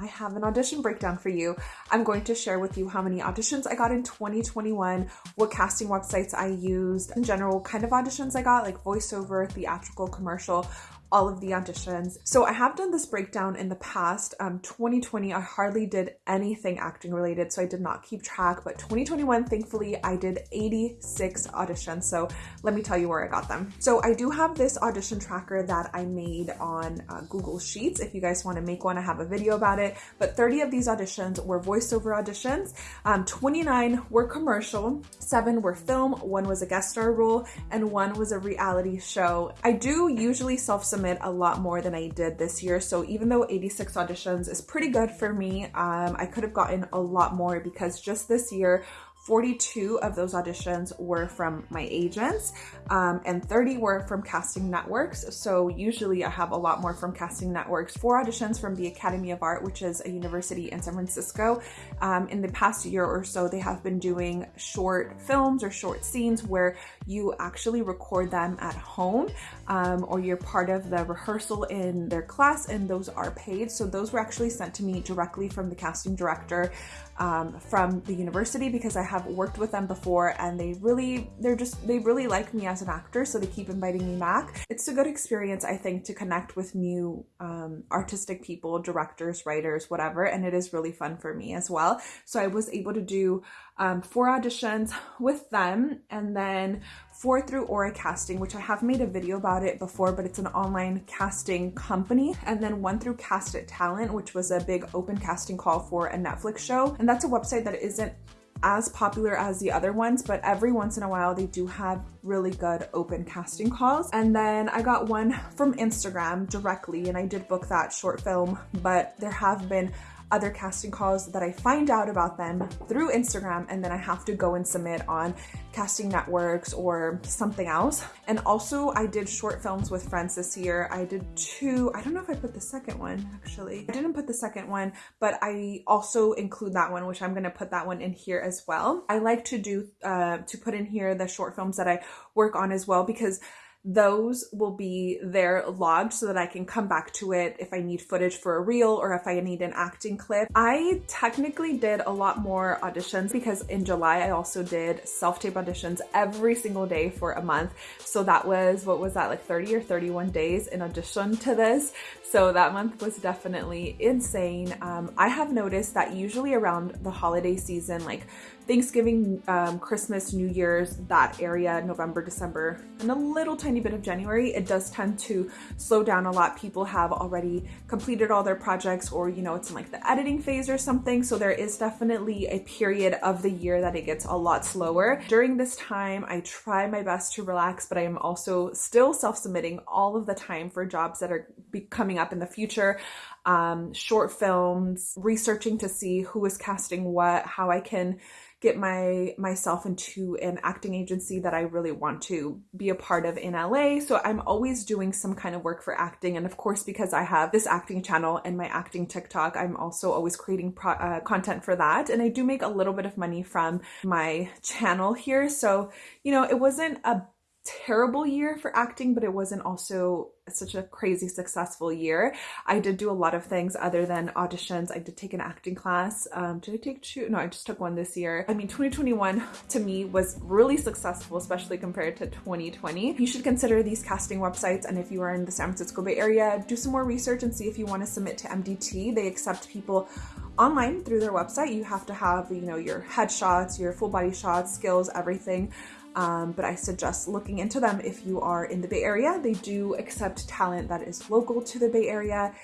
I have an audition breakdown for you. I'm going to share with you how many auditions I got in 2021, what casting websites I used, in general, kind of auditions I got, like voiceover, theatrical, commercial, all of the auditions. So I have done this breakdown in the past. Um, 2020, I hardly did anything acting related, so I did not keep track. But 2021, thankfully, I did 86 auditions. So let me tell you where I got them. So I do have this audition tracker that I made on uh, Google Sheets. If you guys want to make one, I have a video about it. But 30 of these auditions were voiceover auditions. Um, 29 were commercial, seven were film, one was a guest star role, and one was a reality show. I do usually self submit a lot more than I did this year. So even though 86 auditions is pretty good for me, um, I could have gotten a lot more because just this year 42 of those auditions were from my agents um, and 30 were from casting networks. So usually I have a lot more from casting networks. Four auditions from the Academy of Art, which is a university in San Francisco. Um, in the past year or so, they have been doing short films or short scenes where you actually record them at home um, or you're part of the rehearsal in their class and those are paid. So those were actually sent to me directly from the casting director um, from the university because I have worked with them before and they really, they're just, they really like me as an actor. So they keep inviting me back. It's a good experience, I think, to connect with new um, artistic people, directors, writers, whatever. And it is really fun for me as well. So I was able to do um, four auditions with them and then four through Aura Casting, which I have made a video about it before, but it's an online casting company. And then one through Cast It Talent, which was a big open casting call for a Netflix show. And that's a website that isn't as popular as the other ones, but every once in a while they do have really good open casting calls. And then I got one from Instagram directly and I did book that short film, but there have been other casting calls that I find out about them through Instagram and then I have to go and submit on casting networks or something else. And also I did short films with friends this year. I did two, I don't know if I put the second one actually. I didn't put the second one, but I also include that one, which I'm gonna put that one in here as well. I like to do, uh, to put in here the short films that I work on as well because those will be there logged so that I can come back to it if I need footage for a reel or if I need an acting clip. I technically did a lot more auditions because in July I also did self-tape auditions every single day for a month. So that was, what was that, like 30 or 31 days in addition to this. So that month was definitely insane. Um, I have noticed that usually around the holiday season, like Thanksgiving, um, Christmas, New Year's, that area, November, December, and a little tiny bit of January, it does tend to slow down a lot. People have already completed all their projects or, you know, it's in like the editing phase or something. So there is definitely a period of the year that it gets a lot slower. During this time, I try my best to relax, but I am also still self-submitting all of the time for jobs that are coming up in the future um, short films, researching to see who is casting what, how I can get my myself into an acting agency that I really want to be a part of in LA. So I'm always doing some kind of work for acting. And of course, because I have this acting channel and my acting TikTok, I'm also always creating uh, content for that. And I do make a little bit of money from my channel here. So, you know, it wasn't a terrible year for acting, but it wasn't also such a crazy successful year. I did do a lot of things other than auditions. I did take an acting class. Um, did I take two? No, I just took one this year. I mean, 2021 to me was really successful, especially compared to 2020. You should consider these casting websites. And if you are in the San Francisco Bay Area, do some more research and see if you want to submit to MDT. They accept people online through their website. You have to have, you know, your headshots, your full body shots, skills, everything um, but I suggest looking into them if you are in the Bay Area. They do accept talent that is local to the Bay Area.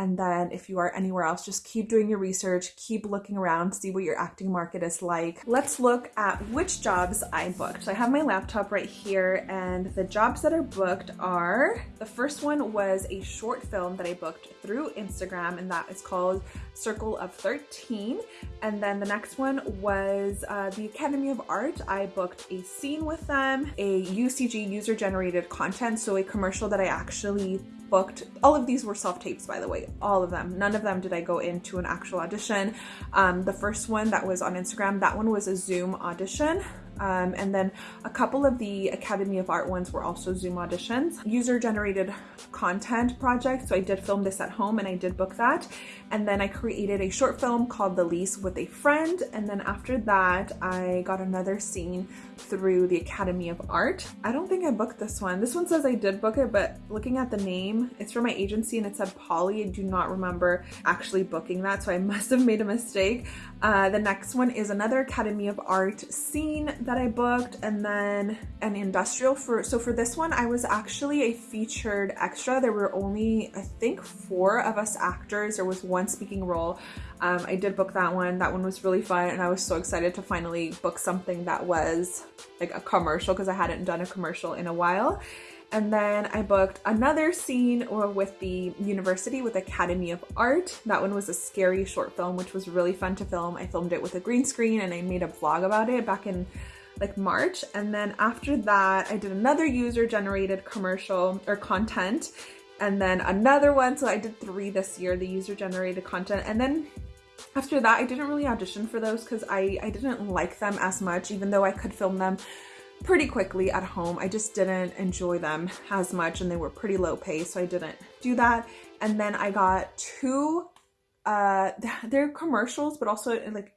And then if you are anywhere else, just keep doing your research, keep looking around, see what your acting market is like. Let's look at which jobs I booked. So I have my laptop right here and the jobs that are booked are, the first one was a short film that I booked through Instagram and that is called Circle of 13. And then the next one was uh, the Academy of Art. I booked a scene with them, a UCG user generated content, so a commercial that I actually booked. All of these were self-tapes, by the way, all of them. None of them did I go into an actual audition. Um, the first one that was on Instagram, that one was a Zoom audition. Um, and then a couple of the Academy of Art ones were also Zoom auditions. User generated content project. So I did film this at home and I did book that. And then I created a short film called The Lease with a friend. And then after that, I got another scene through the Academy of Art. I don't think I booked this one. This one says I did book it, but looking at the name, it's from my agency and it said Polly. I do not remember actually booking that, so I must have made a mistake. Uh, the next one is another Academy of Art scene that I booked and then an industrial for, so for this one, I was actually a featured extra. There were only, I think four of us actors. There was one speaking role. Um, I did book that one. That one was really fun and I was so excited to finally book something that was like a commercial because I hadn't done a commercial in a while. And then I booked another scene with the university with Academy of Art. That one was a scary short film, which was really fun to film. I filmed it with a green screen and I made a vlog about it back in like March. And then after that, I did another user generated commercial or content and then another one. So I did three this year, the user generated content. And then after that, I didn't really audition for those because I, I didn't like them as much, even though I could film them pretty quickly at home. I just didn't enjoy them as much and they were pretty low pay, so I didn't do that. And then I got two, uh, they're commercials, but also like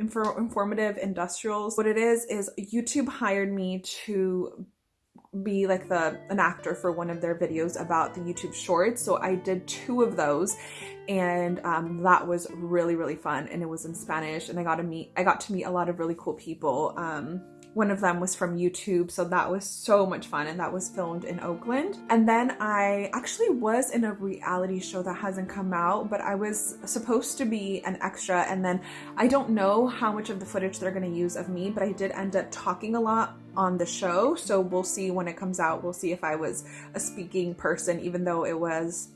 infor informative industrials. What it is, is YouTube hired me to be like the an actor for one of their videos about the YouTube shorts. So I did two of those and um, that was really, really fun. And it was in Spanish and I got to meet, I got to meet a lot of really cool people. Um, one of them was from YouTube, so that was so much fun and that was filmed in Oakland. And then I actually was in a reality show that hasn't come out, but I was supposed to be an extra and then I don't know how much of the footage they're gonna use of me, but I did end up talking a lot on the show, so we'll see when it comes out. We'll see if I was a speaking person, even though it was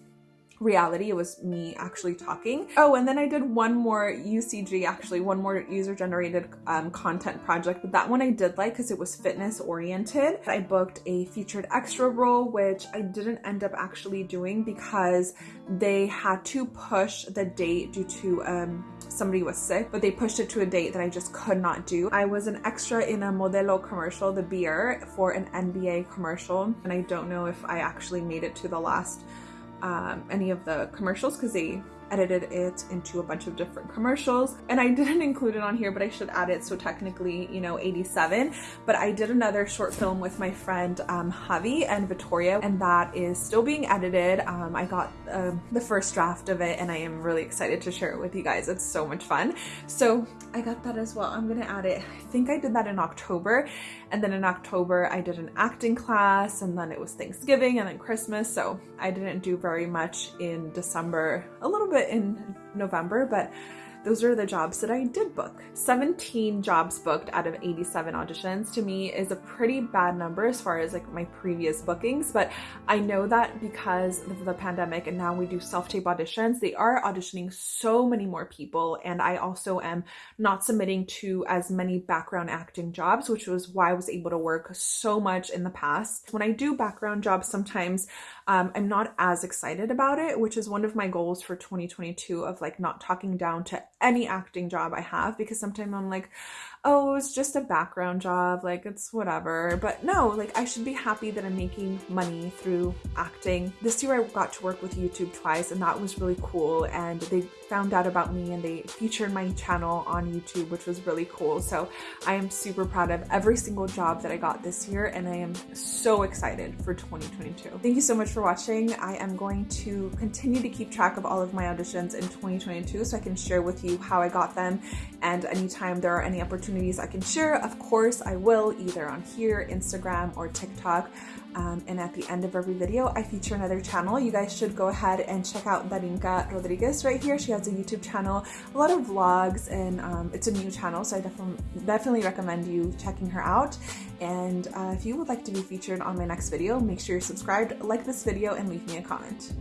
reality. It was me actually talking. Oh, and then I did one more UCG, actually, one more user generated um, content project, but that one I did like because it was fitness oriented. I booked a featured extra role, which I didn't end up actually doing because they had to push the date due to um, somebody was sick, but they pushed it to a date that I just could not do. I was an extra in a Modelo commercial, the beer, for an NBA commercial, and I don't know if I actually made it to the last um, any of the commercials because they edited it into a bunch of different commercials. And I didn't include it on here but I should add it so technically you know 87 but I did another short film with my friend um, Javi and Victoria and that is still being edited. Um, I got uh, the first draft of it and I am really excited to share it with you guys. It's so much fun. So I got that as well. I'm gonna add it. I think I did that in October and then in October I did an acting class and then it was Thanksgiving and then Christmas so I didn't do very much in December. A little bit in November, but those are the jobs that I did book. 17 jobs booked out of 87 auditions to me is a pretty bad number as far as like my previous bookings, but I know that because of the pandemic and now we do self-tape auditions, they are auditioning so many more people and I also am not submitting to as many background acting jobs, which was why I was able to work so much in the past. When I do background jobs, sometimes um, I'm not as excited about it, which is one of my goals for 2022 of like not talking down to any acting job I have because sometimes I'm like, oh, it's just a background job, like it's whatever. But no, like I should be happy that I'm making money through acting. This year I got to work with YouTube twice and that was really cool. And they found out about me and they featured my channel on YouTube, which was really cool. So I am super proud of every single job that I got this year and I am so excited for 2022. Thank you so much for watching. I am going to continue to keep track of all of my auditions in 2022 so I can share with you how I got them and anytime there are any opportunities I can share, of course I will either on here, Instagram, or TikTok. Um, and at the end of every video, I feature another channel. You guys should go ahead and check out Darinka Rodriguez right here. She has a YouTube channel, a lot of vlogs, and um, it's a new channel, so I definitely, definitely recommend you checking her out. And uh, if you would like to be featured on my next video, make sure you're subscribed, like this video, and leave me a comment.